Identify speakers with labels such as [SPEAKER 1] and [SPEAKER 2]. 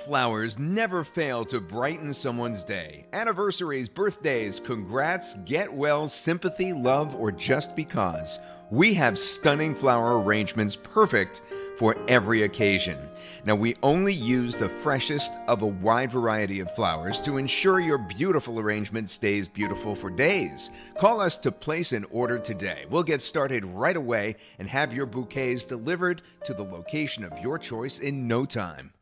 [SPEAKER 1] flowers never fail to brighten someone's day. Anniversaries, birthdays, congrats, get well, sympathy, love, or just because. We have stunning flower arrangements perfect for every occasion. Now, we only use the freshest of a wide variety of flowers to ensure your beautiful arrangement stays beautiful for days. Call us to place an order today. We'll get started right away and have your bouquets delivered to the location of your choice in no time.